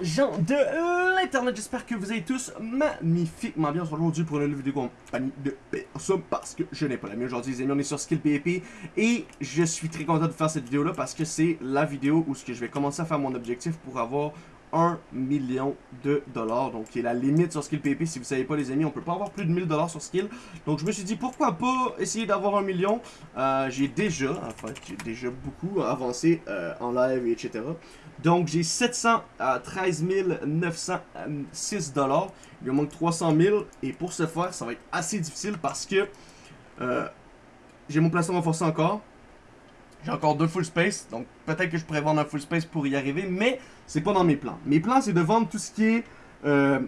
gens de l'internet, j'espère que vous allez tous magnifiquement bien aujourd'hui pour une nouvelle vidéo compagnie de personne parce que je n'ai pas la mienne aujourd'hui les amis, on est sur Skill PvP et je suis très content de faire cette vidéo là parce que c'est la vidéo où ce que je vais commencer à faire mon objectif pour avoir 1 million de dollars. Donc, qui est la limite sur Skill PP. Si vous savez pas, les amis, on peut pas avoir plus de 1000 dollars sur Skill. Donc, je me suis dit, pourquoi pas essayer d'avoir un million? Euh, j'ai déjà, en fait, j'ai déjà beaucoup avancé euh, en live, etc. Donc, j'ai 713 906 dollars. Il me manque 300 000. Et pour ce faire, ça va être assez difficile parce que euh, j'ai mon placement renforcé encore. J'ai encore deux full space, donc peut-être que je pourrais vendre un full space pour y arriver, mais c'est pas dans mes plans. Mes plans, c'est de vendre tout ce qui est euh,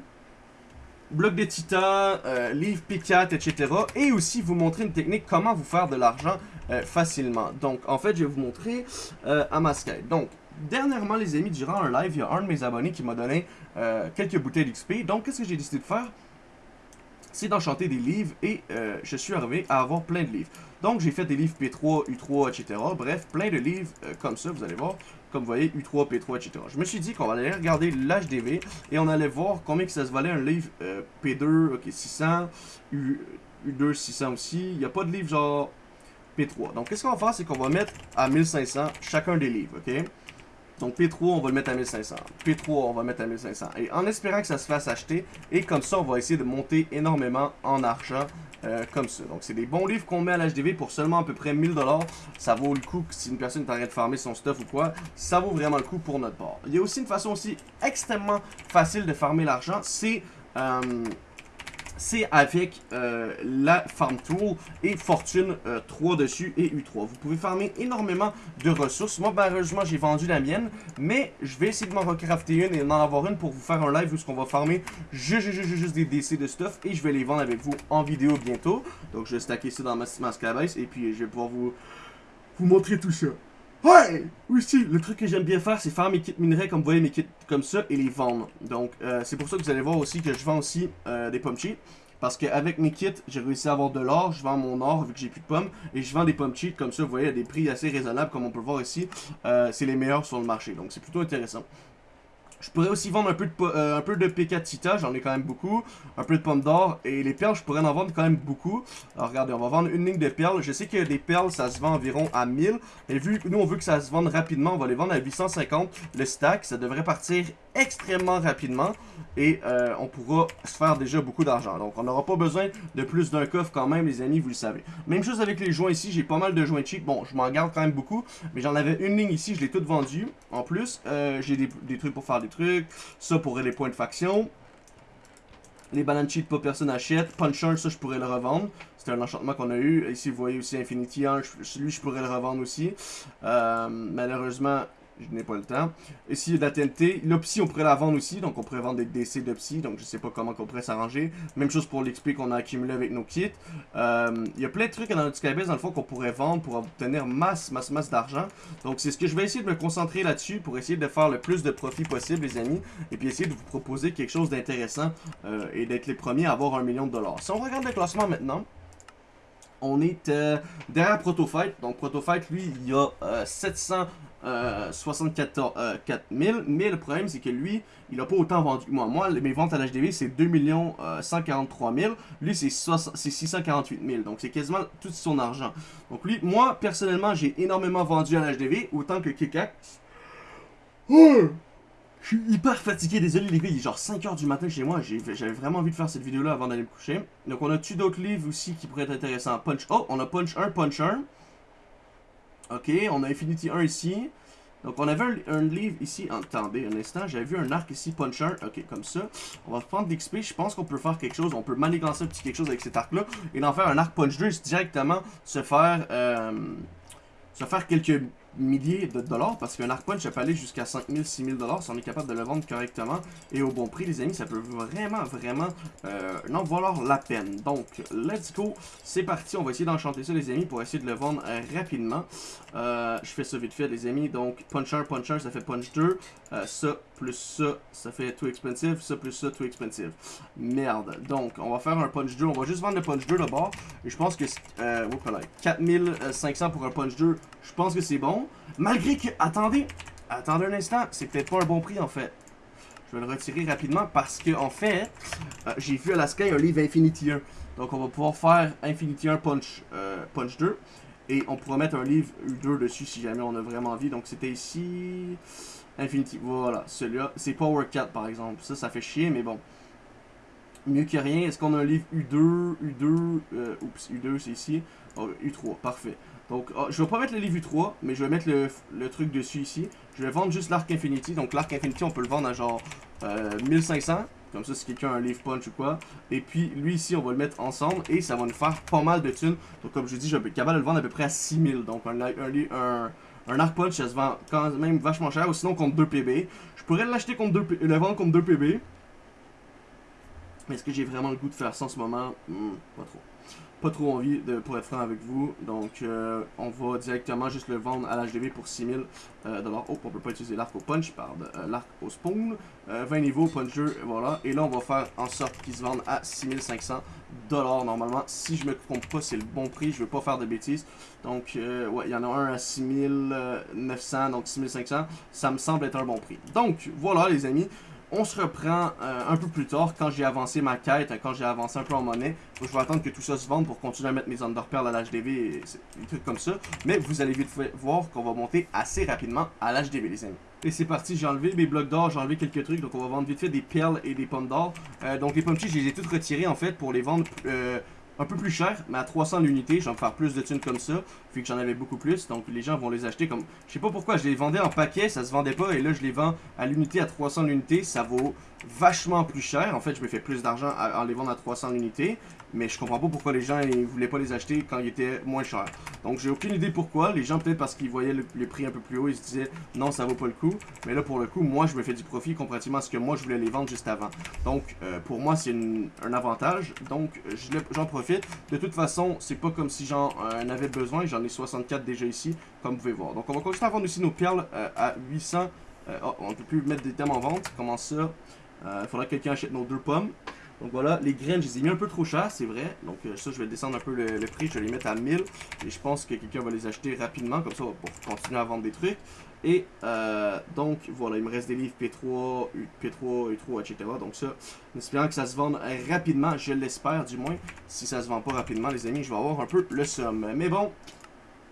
bloc de titan, euh, P4, etc. Et aussi vous montrer une technique, comment vous faire de l'argent euh, facilement. Donc, en fait, je vais vous montrer euh, à. Donc, dernièrement, les amis, durant un live, il y a un de mes abonnés qui m'a donné euh, quelques bouteilles d'XP. Donc, qu'est-ce que j'ai décidé de faire? C'est d'enchanter des livres et euh, je suis arrivé à avoir plein de livres. Donc j'ai fait des livres P3, U3, etc. Bref, plein de livres euh, comme ça, vous allez voir. Comme vous voyez, U3, P3, etc. Je me suis dit qu'on allait regarder l'HDV et on allait voir combien ça se valait un livre euh, P2, ok, 600, U, U2, 600 aussi. Il n'y a pas de livre genre P3. Donc qu'est-ce qu'on va faire, c'est qu'on va mettre à 1500 chacun des livres, ok? Donc P3, on va le mettre à 1500. P3, on va le mettre à 1500. Et en espérant que ça se fasse acheter. Et comme ça, on va essayer de monter énormément en argent. Euh, comme ça. Donc c'est des bons livres qu'on met à l'HDV pour seulement à peu près 1000$. Ça vaut le coup si une personne est de farmer son stuff ou quoi. Ça vaut vraiment le coup pour notre part. Il y a aussi une façon aussi extrêmement facile de farmer l'argent. C'est... Euh, c'est avec euh, la Farm Tool et Fortune 3 euh, dessus et U3. Vous pouvez farmer énormément de ressources. Moi, malheureusement, j'ai vendu la mienne, mais je vais essayer de m'en recrafter une et d'en avoir une pour vous faire un live où ce qu'on va farmer juste, juste, des DC de stuff et je vais les vendre avec vous en vidéo bientôt. Donc, je vais stacker ça dans ma, ma et puis je vais pouvoir vous, vous montrer tout ça. Ouais! Aussi, le truc que j'aime bien faire, c'est faire mes kits minerais, comme vous voyez, mes kits comme ça, et les vendre. Donc, euh, c'est pour ça que vous allez voir aussi que je vends aussi euh, des pommes cheats. Parce qu'avec mes kits, j'ai réussi à avoir de l'or, je vends mon or vu que j'ai plus de pommes, et je vends des pommes cheats comme ça, vous voyez, à des prix assez raisonnables, comme on peut le voir ici. Euh, c'est les meilleurs sur le marché, donc c'est plutôt intéressant. Je pourrais aussi vendre un peu de, euh, un peu de P4 Tita, j'en ai quand même beaucoup. Un peu de pommes d'or. Et les perles, je pourrais en vendre quand même beaucoup. Alors regardez, on va vendre une ligne de perles. Je sais que des perles, ça se vend environ à 1000. Et vu que nous, on veut que ça se vende rapidement, on va les vendre à 850. Le stack, ça devrait partir extrêmement rapidement. Et euh, on pourra se faire déjà beaucoup d'argent. Donc on n'aura pas besoin de plus d'un coffre quand même, les amis, vous le savez. Même chose avec les joints ici, j'ai pas mal de joints cheap. Bon, je m'en garde quand même beaucoup. Mais j'en avais une ligne ici, je l'ai toute vendue. En plus, euh, j'ai des, trucs pour faire des trucs. Ça pourrait les points de faction. Les bananes cheat, pas personne achète. Puncher, ça, je pourrais le revendre. C'est un enchantement qu'on a eu. Ici, vous voyez aussi Infinity 1. Lui, je pourrais le revendre aussi. Euh, malheureusement, je n'ai pas le temps. Ici, il y a de la TNT. L'Opsy, on pourrait la vendre aussi. Donc, on pourrait vendre des DC d'Opsy. Donc, je sais pas comment on pourrait s'arranger. Même chose pour l'XP qu'on a accumulé avec nos kits. Euh, il y a plein de trucs dans notre Skybase, dans le fond, qu'on pourrait vendre pour obtenir masse, masse, masse d'argent. Donc, c'est ce que je vais essayer de me concentrer là-dessus pour essayer de faire le plus de profit possible, les amis. Et puis, essayer de vous proposer quelque chose d'intéressant euh, et d'être les premiers à avoir un million de dollars. Si on regarde le classement maintenant, on est euh, derrière Protofight. Donc Protofight, lui, il y a 700 74 euh, 4000, mais le problème c'est que lui, il a pas autant vendu que moi. Moi, mes ventes à l'HDV c'est 2 143 000, lui c'est 648 000, donc c'est quasiment tout son argent. Donc lui, moi personnellement, j'ai énormément vendu à l'HDV, autant que Kikak. Oh! Je suis hyper fatigué, désolé les gars, il est genre 5h du matin chez moi, j'avais vraiment envie de faire cette vidéo là avant d'aller me coucher. Donc on a-tu d'autres livres aussi qui pourraient être intéressants? Punch, oh, on a Punch 1, Punch 1. Ok, on a Infinity 1 ici. Donc on avait un, livre ici, attendez un instant, j'avais vu un arc ici, puncher, ok, comme ça. On va prendre d'XP, je pense qu'on peut faire quelque chose, on peut manigancer un petit quelque chose avec cet arc-là, et d'en faire un arc punch 2, directement se faire, euh, se faire quelques milliers de dollars parce qu'un arc punch, ça peut aller jusqu'à 5000, 6000 dollars si on est capable de le vendre correctement et au bon prix, les amis, ça peut vraiment, vraiment euh, non valoir la peine. Donc, let's go, c'est parti, on va essayer d'enchanter ça, les amis, pour essayer de le vendre euh, rapidement. Euh, je fais ça vite fait, les amis, donc punch 1, punch 1, ça fait punch 2, euh, ça plus ça, ça fait too expensive, ça plus ça, too expensive. Merde, donc, on va faire un punch 2, on va juste vendre le punch 2 d'abord, et je pense que, euh, 4500 pour un punch 2, je pense que c'est bon. Malgré que... Attendez. Attendez un instant. C'est peut-être pas un bon prix, en fait. Je vais le retirer rapidement parce que, en fait, euh, j'ai vu à la Sky un livre Infinity 1. Donc, on va pouvoir faire Infinity 1 Punch, euh, Punch 2. Et on pourra mettre un livre U2 dessus si jamais on a vraiment envie. Donc, c'était ici... Infinity, voilà, celui-là. C'est Power 4, par exemple. Ça, ça fait chier, mais bon. Mieux que rien. Est-ce qu'on a un livre U2, U2, euh, oups, U2, c'est ici. Oh, U3, parfait. Donc, oh, je vais pas mettre le livre U3, mais je vais mettre le, le, truc dessus ici. Je vais vendre juste l'arc Infinity. Donc, l'arc Infinity, on peut le vendre à genre euh, 1500. Comme ça, si quelqu'un a un livre punch ou quoi. Et puis, lui ici, on va le mettre ensemble. Et ça va nous faire pas mal de thunes. Donc, comme je dis, je vais être capable de le vendre à peu près à 6000. Donc, un, un, un, arc punch, ça se vend quand même vachement cher. Ou sinon, contre 2 PB. Je pourrais l'acheter contre 2 le vendre contre 2 PB. Mais est-ce que j'ai vraiment le goût de faire ça en ce moment? Hmm, Pas trop pas trop envie de, pour être franc avec vous. Donc, euh, on va directement juste le vendre à l'HDV pour 6000 euh, dollars. Oh, on peut pas utiliser l'arc au punch, pardon, euh, l'arc au spoon. 20 niveaux, puncher, voilà. Et là, on va faire en sorte qu'il se vende à 6500 dollars normalement. Si je me trompe pas, c'est le bon prix. Je veux pas faire de bêtises. Donc, ouais, il y en a un à 6900, donc 6500. Ça me semble être un bon prix. Donc, voilà les amis. On se reprend euh, un peu plus tard quand j'ai avancé ma quête, quand j'ai avancé un peu en monnaie. je vais attendre que tout ça se vende pour continuer à mettre mes underpearls à l'HDV et des trucs comme ça. Mais vous allez vite voir qu'on va monter assez rapidement à l'HDV les amis. Et c'est parti, j'ai enlevé mes blocs d'or, j'ai enlevé quelques trucs, donc on va vendre vite fait des perles et des pommes d'or. Euh, donc les pommes je les ai toutes retirées en fait pour les vendre euh, un peu plus cher, mais à 300 l'unité. Je vais me faire plus de thunes comme ça, vu que j'en avais beaucoup plus. Donc les gens vont les acheter comme... Je sais pas pourquoi, je les vendais en paquet, ça se vendait pas. Et là, je les vends à l'unité à 300 l'unité. Ça vaut vachement plus cher. En fait, je me fais plus d'argent en les vendre à 300 l'unité. Mais je comprends pas pourquoi les gens ils voulaient pas les acheter quand ils étaient moins chers. Donc j'ai aucune idée pourquoi. Les gens peut-être parce qu'ils voyaient le, prix un peu plus haut, ils se disaient non ça vaut pas le coup. Mais là pour le coup, moi je me fais du profit comparativement à ce que moi je voulais les vendre juste avant. Donc euh, pour moi c'est un avantage. Donc j'en profite. De toute façon, c'est pas comme si j'en euh, avais besoin. J'en ai 64 déjà ici, comme vous pouvez voir. Donc on va continuer à vendre aussi nos perles euh, à 800. oh, on ne peut plus mettre des thèmes en vente. Comment ça? Il faudra que quelqu'un achète nos deux pommes. Donc voilà, les graines, je les ai mis un peu trop cher, c'est vrai. Donc euh, ça, je vais descendre un peu le, prix, je vais les mettre à 1000. Et je pense que quelqu'un va les acheter rapidement, comme ça va continuer à vendre des trucs. Et euh, donc voilà, il me reste des livres P3, P3, U3, etc. Donc ça, en espérant que ça se vende rapidement, je l'espère du moins. Si ça se vend pas rapidement, les amis, je vais avoir un peu le somme. Mais bon,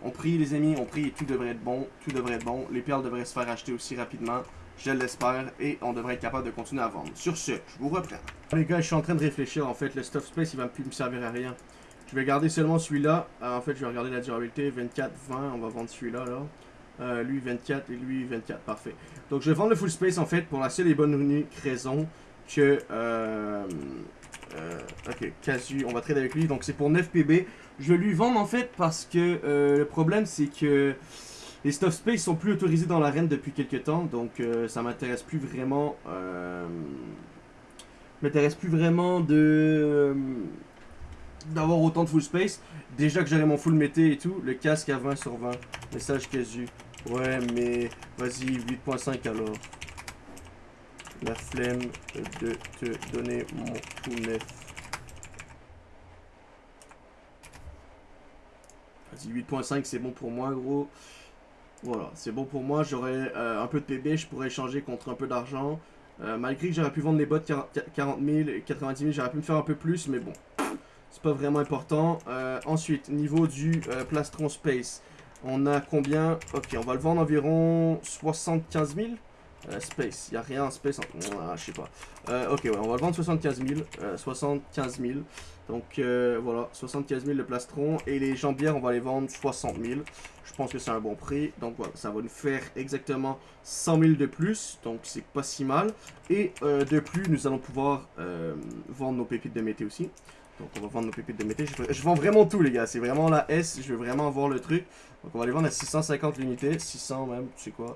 on prie les amis, on prie, tout devrait être bon, tout devrait être bon. Les perles devraient se faire acheter aussi rapidement. Je l'espère et on devrait être capable de continuer à vendre. Sur ce, je vous reprends. Les gars, je suis en train de réfléchir. En fait, le stuff space, il va plus me servir à rien. Je vais garder seulement celui-là. Euh, en fait, je vais regarder la durabilité. 24, 20, on va vendre celui-là. Là. Euh, lui 24 et lui 24, parfait. Donc je vais vendre le full space en fait pour la seule et bonne raison que... Euh, euh, ok, Casu, on va trader avec lui. Donc c'est pour 9 PB. Je vais lui vendre en fait parce que le problème c'est que les stuff space sont plus autorisés dans l'arène depuis quelques temps, donc euh, ça m'intéresse plus vraiment. Euh, m'intéresse plus vraiment de euh, d'avoir autant de full space. Déjà que j'aurais mon full mété et tout, le casque à 20 sur 20. Message casu. Ouais, mais vas-y, 8.5 alors. La flemme de te donner mon tout neuf. Vas-y, 8.5 c'est bon pour moi, gros. Voilà, c'est bon pour moi. J'aurais euh, un peu de PB, je pourrais échanger contre un peu d'argent. Euh, malgré que j'aurais pu vendre les bottes 40 000 et 90 000, j'aurais pu me faire un peu plus, mais bon. C'est pas vraiment important. Euh, ensuite, niveau du plastron space. On a combien? Ok, on va le vendre environ 75 000 space, il n'y a rien en space, je sais pas. ok, ouais, on va le vendre 75 000. 75 000. Donc euh, voilà, 75 000 le plastron. Et les jambières, on va les vendre 60 000. Je pense que c'est un bon prix. Donc voilà, ça va nous faire exactement 100 000 de plus. Donc c'est pas si mal. Et euh, de plus, nous allons pouvoir euh, vendre nos pépites de mété aussi. Donc on va vendre nos pépites de mété. Je, vends vraiment tout les gars. C'est vraiment la S. Je veux vraiment voir le truc. Donc on va les vendre à 650 l'unité. 600 même, tu sais quoi.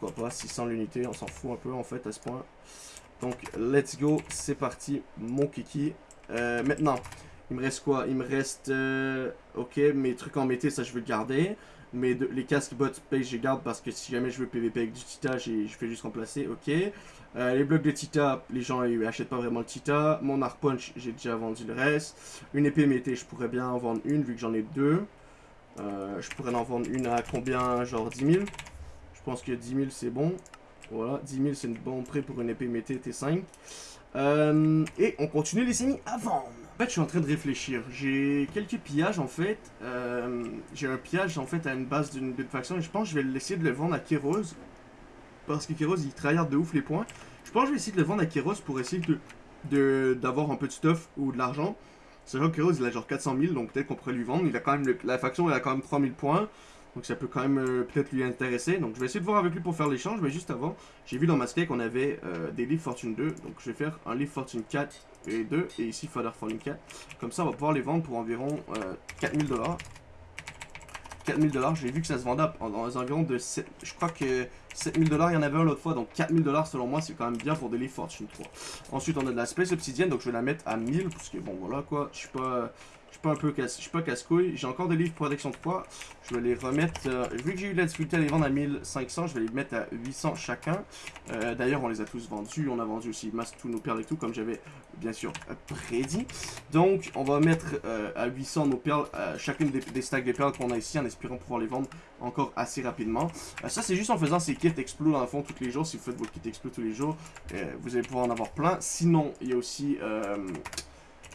Pourquoi pas 600 l'unité. On s'en fout un peu en fait à ce point. Donc let's go. C'est parti mon kiki. Euh, maintenant, il me reste quoi? Il me reste... Euh, ok, mes trucs en mété, ça je veux garder. Mais les casques bot space, je garde parce que si jamais je veux PVP avec du Tita, je fais juste remplacer. Ok. Euh, les blocs de Tita, les gens achètent pas vraiment le Tita. Mon Arc Punch, j'ai déjà vendu le reste. Une épée mété, je pourrais bien en vendre une vu que j'en ai deux. je pourrais en vendre une à combien? Genre 10 000. Je pense que 10 000 c'est bon. Voilà, 10 000 c'est une bon prix pour une épée mété T5. Euh, et on continue les amis à vendre. En fait, je suis en train de réfléchir. J'ai quelques pillages en fait. Euh, j'ai un pillage en fait à une base d'une faction et je pense que je vais essayer de le vendre à Kéros. Parce que Kéros il travaille de ouf les points. Je pense que je vais essayer de le vendre à Kéros pour essayer de d'avoir un peu de stuff ou de l'argent. Vrai que Kéros il a genre 400 000 donc peut-être qu'on pourrait lui vendre. Il a quand même la faction elle a quand même 3000 points. Donc ça peut quand même euh, peut-être lui intéresser. Donc je vais essayer de voir avec lui pour faire l'échange. Mais juste avant, j'ai vu dans ma skate qu'on avait euh, des livres Fortune 2. Donc je vais faire un livre Fortune 4 et 2. Et ici Father Fortune 4. Comme ça on va pouvoir les vendre pour environ 4000 euh, dollars. 4000 dollars, j'ai vu que ça se vendait dans les environs de 7, je crois que 7000 dollars, il y en avait un l'autre fois, donc 4000 dollars selon moi, c'est quand même bien pour des livres Fortune 3. Ensuite, on a de la Space Obsidienne, donc je vais la mettre à 1000, parce que bon, voilà quoi, je suis pas, je suis pas un peu casse, je suis pas casse-couille. J'ai encore des livres protection 3. Je vais les remettre, euh, vu que j'ai eu de la difficulté à les vendre à 1500, je vais les mettre à 800 chacun. Euh, d'ailleurs, on les a tous vendus. On a vendu aussi masse tous nos perles et tout, comme j'avais bien sûr prédit. Donc, on va mettre euh, à 800 nos perles, chacune des, stacks de perles qu'on a ici, en espérant pouvoir les vendre encore assez rapidement. ça, c'est juste en faisant ces kits explo dans le fond tous les jours. Si vous faites votre kit explo tous les jours, vous allez pouvoir en avoir plein. Sinon, il y a aussi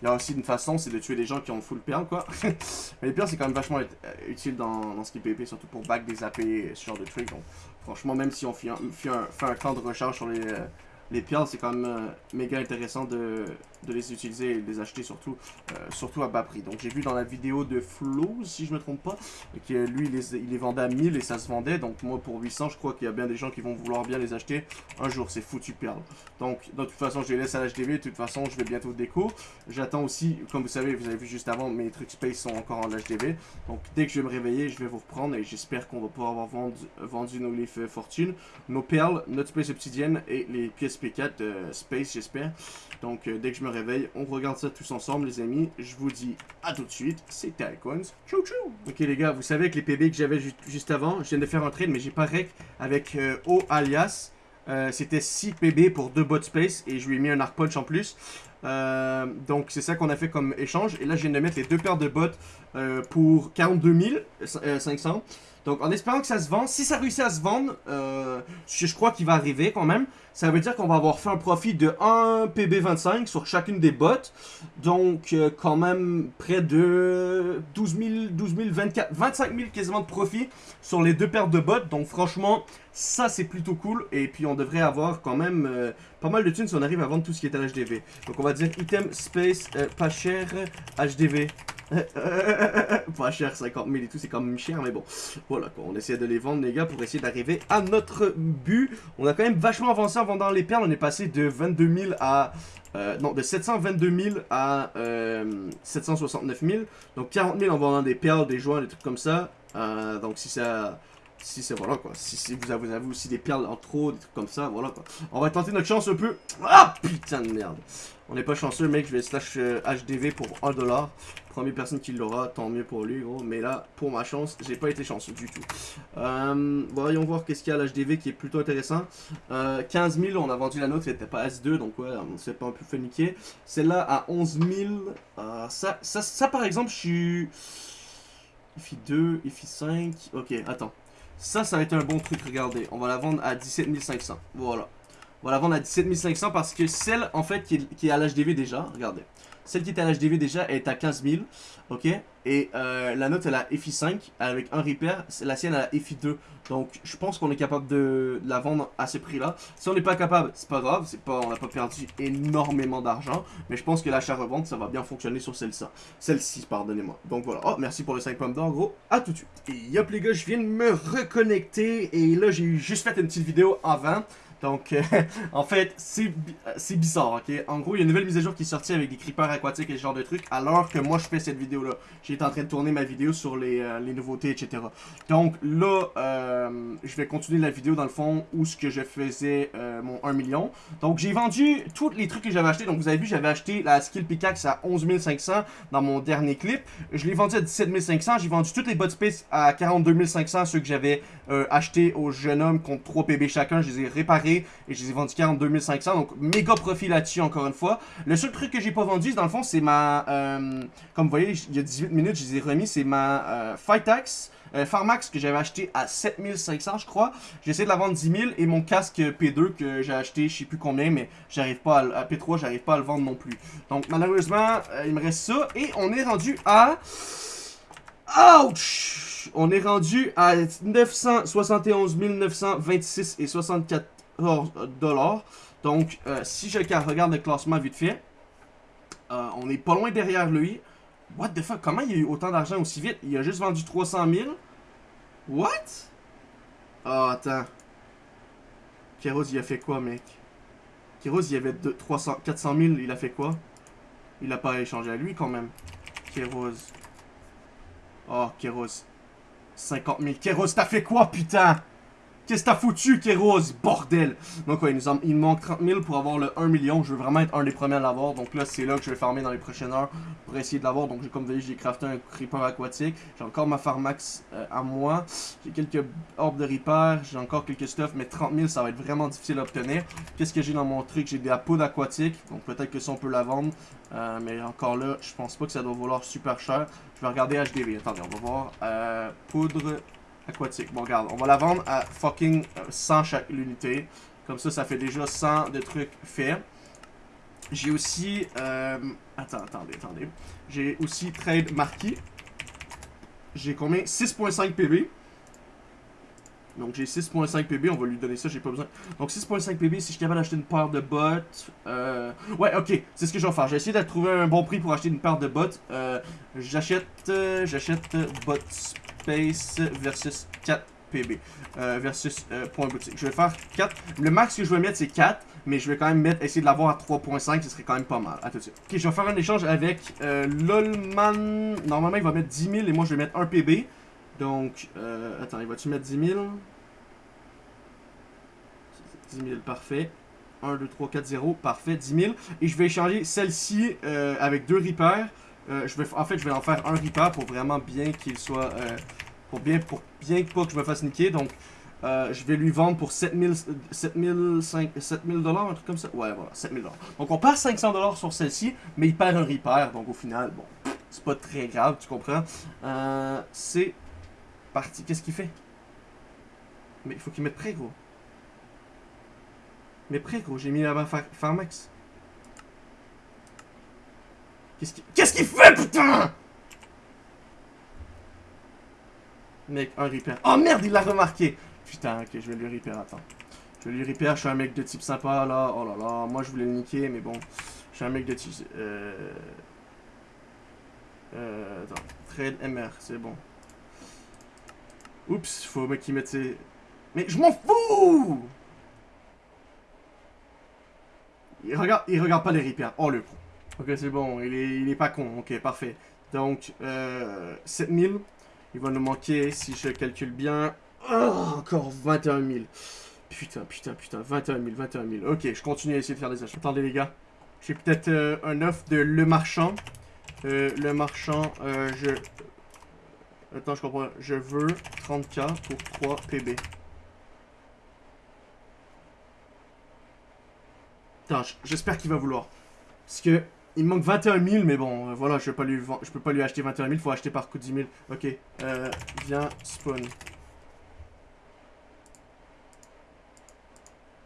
il y a aussi une façon, c'est de tuer des gens qui ont full perle, quoi. Mais les perles, c'est quand même vachement euh, utile dans, dans ce qui est PvP, surtout pour back des AP, ce genre de trucs. Donc, franchement, même si on fait un, fait un, fait un camp de recharge sur les, euh, les perles, c'est quand même euh, méga intéressant de, les utiliser et de les acheter surtout, euh, surtout à bas prix. Donc j'ai vu dans la vidéo de Flo, si je me trompe pas, que lui il les, il vendait à 1000 et ça se vendait. Donc moi pour 800, je crois qu'il y a bien des gens qui vont vouloir bien les acheter un jour. C'est foutu perles. Donc de toute façon, je les laisse à l'HDV. De toute façon, je vais bientôt déco. J'attends aussi, comme vous savez, vous avez vu juste avant, mes trucs space sont encore en HDV. Donc dès que je vais me réveiller, je vais vous reprendre et j'espère qu'on va pouvoir avoir vendu, vendu nos livres fortune, nos perles, notre space obsidienne et les pièces P4 euh, space, j'espère. Donc euh, dès que je me réveille, on regarde ça tous ensemble, les amis. Je vous dis à tout de suite. C'était Icons. Tchou tchou. Ok, les gars, vous savez que les PB que j'avais juste avant, je viens de faire un trade, mais j'ai pas rec avec euh, O alias. C'était 6 PB pour 2 bot space et je lui ai mis un arc punch en plus. donc c'est ça qu'on a fait comme échange. Et là je viens de mettre les deux paires de bots pour 42 500. Donc en espérant que ça se vende, si ça réussit à se vendre, euh, je, crois qu'il va arriver quand même, ça veut dire qu'on va avoir fait un profit de 1 PB25 sur chacune des bots. Donc euh, quand même près de 12 000, 12 000, 24, 25 000 quasiment de profit sur les deux paires de bots. Donc franchement, ça c'est plutôt cool. Et puis on devrait avoir quand même euh, pas mal de thunes si on arrive à vendre tout ce qui est à l'HDV. Donc on va dire item, space, pas cher, HDV. pas cher, 50 000 et tout, c'est quand même cher, mais bon. Voilà, quoi, on essaie de les vendre, les gars, pour essayer d'arriver à notre but. On a quand même vachement avancé en vendant les perles. On est passé de 22 000 à... Euh, non, de 722 000 à 769 euh, 000. Donc 40 000 en vendant des perles, des joints, des trucs comme ça. Euh, donc si ça si c'est voilà quoi, si, vous, avez, aussi des perles en trop, des trucs comme ça, voilà quoi. On va tenter notre chance un peu. Ah putain de merde. On n'est pas chanceux mec, je vais slash HDV pour 1$. Première personne qui l'aura, tant mieux pour lui, gros. Mais là, pour ma chance, j'ai pas été chanceux du tout. Euh, voyons voir qu'est-ce qu'il y a à l'HDV qui est plutôt intéressant. Euh, 15 000, on a vendu la nôtre, c'était pas S2, donc ouais, on s'est pas un peu fait niquer. Celle-là à 11 000. Euh, ça, ça, ça, par exemple, je suis... IFI 2, IFI 5. Ok, attends. Ça, ça va être un bon truc, regardez. On va la vendre à 17 500. Voilà. On va la vendre à 17 500 parce que celle, en fait, qui est, qui est à l'HDV déjà, regardez. Celle qui était à l'HDV déjà est à 15 000. Ok? Et euh, la note elle a FI 5 avec un repair. La sienne elle a FI 2. Donc je pense qu'on est capable de, la vendre à ce prix là. Si on n'est pas capable, c'est pas grave. pas On n'a pas perdu énormément d'argent. Mais je pense que l'achat-revente ça va bien fonctionner sur celle-ci. Celle-ci, pardonnez-moi. Donc voilà. Oh, merci pour le 5 pommes d'or gros. À tout de suite. Et yop les gars, je viens de me reconnecter. Et là j'ai juste fait une petite vidéo avant. Donc, euh, en fait, c'est bizarre, ok? En gros, il y a une nouvelle mise à jour qui est sortie avec des creepers aquatiques et ce genre de trucs, alors que moi, je fais cette vidéo-là. J'étais en train de tourner ma vidéo sur les, euh, les nouveautés, etc. Donc, là, euh, je vais continuer la vidéo, dans le fond, où ce que je faisais mon 1 million. Donc, j'ai vendu tous les trucs que j'avais achetés. Donc, vous avez vu, j'avais acheté la skill pickaxe à 11 500 dans mon dernier clip. Je l'ai vendu à 17 500. J'ai vendu toutes les bot space à 42 500, ceux que j'avais achetés au jeune homme contre 3 PB chacun. Je les ai réparés et je les ai vendus 42 500. Donc, méga profit là-dessus, encore une fois. Le seul truc que j'ai pas vendu, dans le fond, c'est ma... Euh, comme vous voyez, il y a 18 minutes, je les ai remis. C'est ma euh, euh, Pharmax que j'avais acheté à 7500 je crois. J'ai essayé de la vendre 10 000 et mon casque P2 que j'ai acheté je sais plus combien mais j'arrive pas à, à P3 j'arrive pas à le vendre non plus. Donc malheureusement il me reste ça et on est rendu à... Ouch! On est rendu à 971 926 et 64 dollars. Donc, euh, si je regarde le classement vite fait, euh, on est pas loin derrière lui. What the fuck? Comment il a eu autant d'argent aussi vite? Il a juste vendu 300 000? What? oh, attends. Kéros, il a fait quoi, mec? Kéros, il avait 300, 400 000, il a fait quoi? Il a pas échangé à lui, quand même. Kéros. Oh, Kéros. 50 000. Kéros, t'as fait quoi, putain? Qu'est-ce que t'as foutu, Kéros? Bordel! Donc, ouais, il, nous il manque 30 000 pour avoir le 1 million. Je veux vraiment être un des premiers à l'avoir. Donc là, c'est là que je vais farmer dans les prochaines heures pour essayer de l'avoir. Donc, comme vous voyez, j'ai crafté un creeper aquatique. J'ai encore ma pharmax euh, à moi. J'ai quelques orbes de repair. J'ai encore quelques stuff. Mais 30 000, ça va être vraiment difficile à obtenir. Qu'est-ce que j'ai dans mon truc? J'ai de la poudre aquatique. Donc, peut-être que ça, on peut la vendre. Euh, mais encore là, je pense pas que ça doit valoir super cher. Je vais regarder HDV. Attendez, on va voir. Euh, poudre aquatique. Bon, regarde, on va la vendre à fucking 100 chaque unité. Comme ça, ça fait déjà 100 de trucs faits. J'ai aussi... Euh, attends, attendez, attendez. J'ai aussi trade marquis. J'ai combien? 6.5 PB. Donc j'ai 6.5 PB, on va lui donner ça, j'ai pas besoin. Donc 6.5 PB, si je suis capable d'acheter une paire de bottes... Euh... Ouais, ok, c'est ce que je vais faire. Je vais essayer de trouver un bon prix pour acheter une paire de bottes. Euh, j'achète... Euh, j'achète bot space versus 4 PB. Euh, versus point boutique. Je vais faire 4. Le max que je vais mettre, c'est 4. Mais je vais quand même mettre, essayer de l'avoir à 3.5, ce serait quand même pas mal. À tout de suite. Ok, je vais faire un échange avec Lolman. Normalement, il va mettre 10 000 et moi, je vais mettre 1 PB. Donc, attends, il va-tu mettre 10 000 10 000, parfait. 1, 2, 3, 4, 0, parfait, 10 000. Et je vais échanger celle-ci euh, avec deux repairs. Euh, en fait, je vais en faire un repair pour vraiment bien qu'il soit... Euh, pour bien pour bien pas que je me fasse niquer. Donc, je vais lui vendre pour 7000 7000 7000 dollars, un truc comme ça. Ouais, voilà, 7000 dollars. Donc, on perd 500 dollars sur celle-ci, mais il perd un repair. Donc, au final, bon, c'est pas très grave, tu comprends. C'est parti. Qu'est-ce qu'il fait? Mais il faut qu'il mette prêt, gros. Mais gros. J'ai mis là-bas Pharmax. Qu'est-ce qu'il Qu'est-ce qu'il fait, putain? Mec, un repair. Oh merde, il l'a remarqué Putain, ok, je vais lui repair, attends. Je vais lui repair, je suis un mec de type sympa, là. Oh là là, moi je voulais le niquer, mais bon. Je suis un mec de type... Euh... Euh... Attends, trade MR, c'est bon. Oups, faut mec qui mette ses... Mais je m'en fous il regarde, il regarde pas les repairs. Oh le pro. Ok, c'est bon, il est, il est pas con. Ok, parfait. Donc, euh, 7000. Il va nous manquer, si je calcule bien, oh, encore 21 000. Putain, putain, putain, 21 000, 21 000. Ok, je continue à essayer de faire des achats. Attendez, les gars. J'ai peut-être euh, un offre de Le Marchand. Euh, le Marchand, euh, je... Attends, je comprends. Je veux 30k pour 3 PB. J'espère qu'il va vouloir. Parce que il me manque 21 000, mais bon, euh, voilà, je, vais pas lui je peux pas lui acheter 21 000, faut acheter par coup de 10 000. Ok, euh, viens, spawn.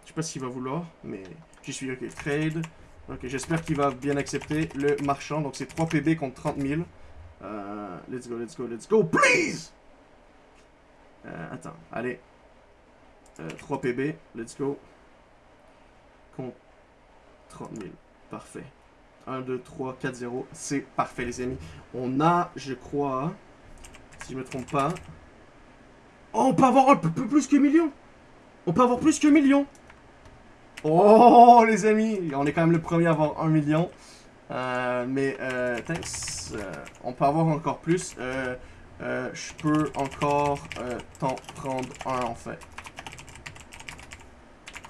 Je sais pas s'il va vouloir, mais j'y suis, ok, trade. Ok, j'espère qu'il va bien accepter le marchand, donc c'est 3 PB contre 30 000. Euh, let's go, let's go, let's go, please euh, Attends, allez. 3 euh, PB, let's go. Contre 30 000, parfait. 1, 2, 3, 4, 0. C'est parfait, les amis. On a, je crois, si je me trompe pas... Oh, on peut avoir un peu plus que million On peut avoir plus que million Oh, les amis On est quand même le premier à avoir un million. Euh, mais, euh, thanks. Euh, on peut avoir encore plus. Euh, je peux encore t'en prendre un, en fait.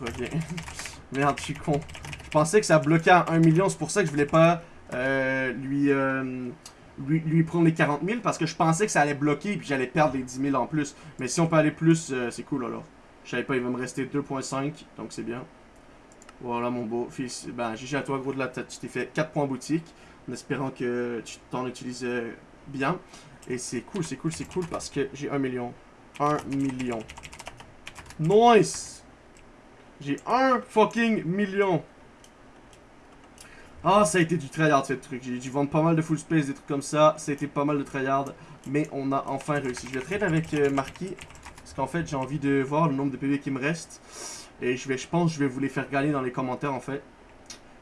Reviens. Merde, je suis con. Je pensais que ça bloquait à 1 million, c'est pour ça que je voulais pas euh, lui, euh, lui, prendre les 40 000, parce que je pensais que ça allait bloquer et puis j'allais perdre les 10 000 en plus. Mais si on peut aller plus, euh, c'est cool alors. Je savais pas, il va me rester 2.5, donc c'est bien. Voilà mon beau. Fils, ben, GG à toi gros de la tête, tu t'es fait 4 points boutique, en espérant que tu t'en utilises bien. Et c'est cool, c'est cool, c'est cool parce que j'ai 1 million. 1 million. Nice! J'ai 1 fucking million. Ah, ça a été du tryhard ce truc. J'ai dû vendre pas mal de full space, des trucs comme ça. Ça a été pas mal de tryhard. Mais on a enfin réussi. Je vais trade avec euh, Marquis. Parce qu'en fait, j'ai envie de voir le nombre de PV qui me reste. Et je vais, je pense, je vais vous les faire gagner dans les commentaires en fait.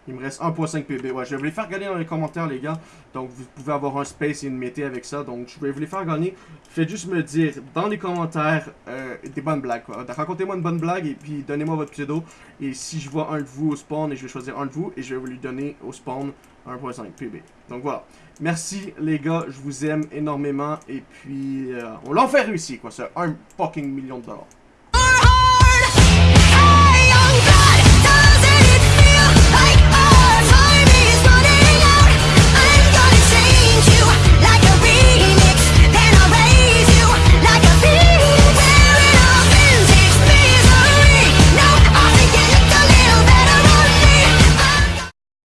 Il me reste 1.5 PB. Ouais, je vais vous les faire gagner dans les commentaires, les gars. Donc, vous pouvez avoir un space et une mété avec ça. Donc, je vais vous les faire gagner. Faites juste me dire dans les commentaires euh, des bonnes blagues. Racontez-moi une bonne blague et puis donnez-moi votre pseudo. Et si je vois un de vous au spawn, et je vais choisir un de vous et je vais vous lui donner au spawn 1.5 PB. Donc, voilà. Merci, les gars. Je vous aime énormément. Et puis, euh, on l'a fait réussir, quoi. C'est un fucking million de dollars.